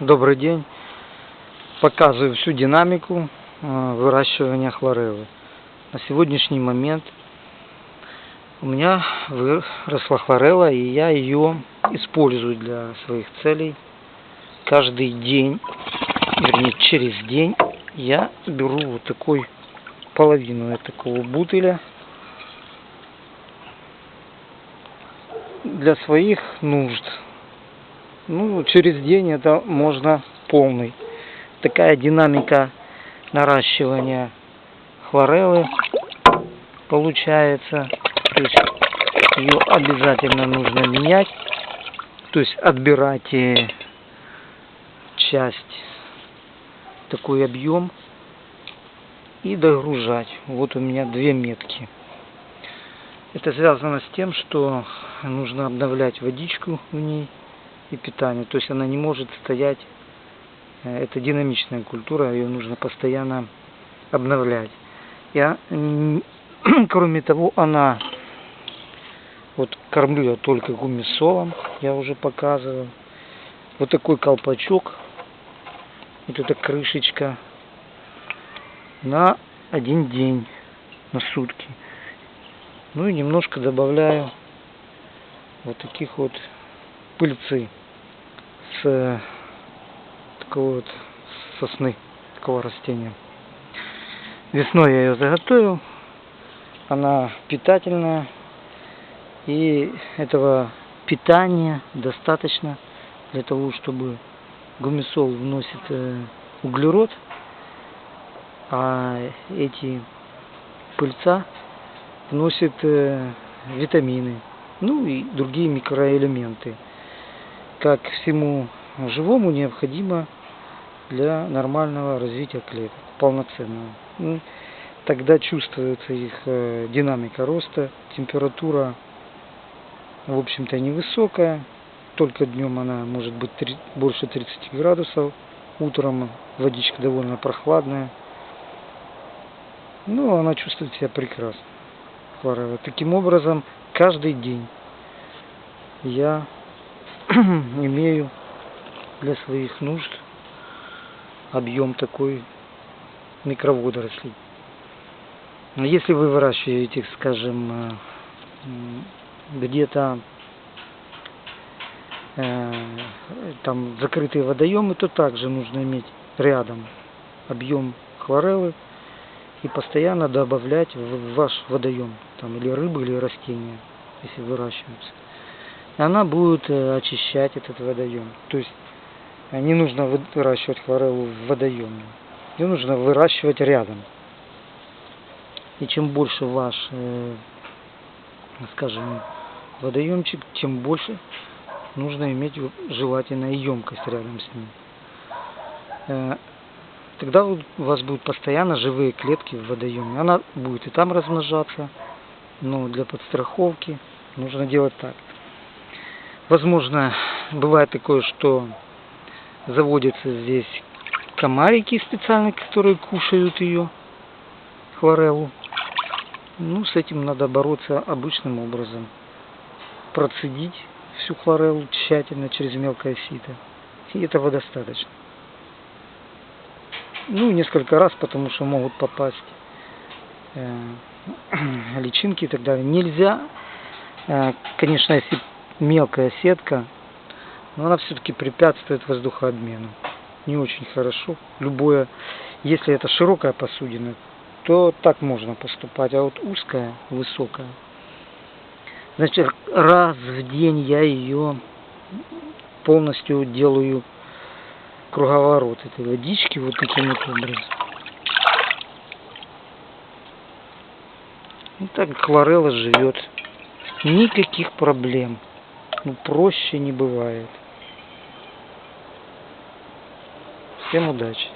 Добрый день. Показываю всю динамику э, выращивания хлореллы. На сегодняшний момент у меня выросла хлорелла, и я ее использую для своих целей. Каждый день, вернее через день, я беру вот такой половину такого бутыля для своих нужд. Ну, через день это можно полный. Такая динамика наращивания хлореллы получается. То есть ее обязательно нужно менять. То есть отбирать э, часть, такой объем и догружать. Вот у меня две метки. Это связано с тем, что нужно обновлять водичку в ней и питание. То есть она не может стоять, э, это динамичная культура, ее нужно постоянно обновлять. Я, кроме того, она, вот кормлю я только гумисолом, я уже показывал. Вот такой колпачок, вот эта крышечка на один день, на сутки. Ну и немножко добавляю вот таких вот пыльцы с такого вот сосны, такого растения. Весной я ее заготовил. Она питательная. И этого питания достаточно для того, чтобы гумисол вносит э, углерод, а эти пыльца вносят э, витамины, ну и другие микроэлементы как всему живому необходимо для нормального развития клеток, полноценного. Ну, тогда чувствуется их э, динамика роста, температура, в общем-то, невысокая, только днем она может быть 3, больше 30 градусов, утром водичка довольно прохладная. Ну, она чувствует себя прекрасно. Таким образом, каждый день я имею для своих нужд объем такой микроводорослей. Если вы выращиваете, скажем, э, где-то э, там закрытые водоемы, то также нужно иметь рядом объем хлореллы и постоянно добавлять в ваш водоем, там или рыбы, или растения, если выращиваются она будет э, очищать этот водоем. То есть э, не нужно выращивать хлореллу в водоеме. Ее нужно выращивать рядом. И чем больше ваш, э, скажем, водоемчик, тем больше нужно иметь желательно емкость рядом с ним. Тогда у вас будут постоянно живые клетки в водоеме. Она будет и там размножаться, но для подстраховки нужно делать так. Возможно, бывает такое, что заводятся здесь комарики специальные, которые кушают ее, хлореллу. Ну, с этим надо бороться обычным образом. Процедить всю хлореллу тщательно через мелкое сито. И этого достаточно. Ну, несколько раз, потому что могут попасть э, личинки и так далее. Нельзя, э, конечно, если мелкая сетка, но она все-таки препятствует воздухообмену. Не очень хорошо. Любое, если это широкая посудина, то так можно поступать, а вот узкая, высокая. Значит, раз в день я ее полностью делаю круговорот этой водички вот таким вот образом. И так хлорелла живет. Никаких проблем. Ну, проще не бывает. Всем удачи!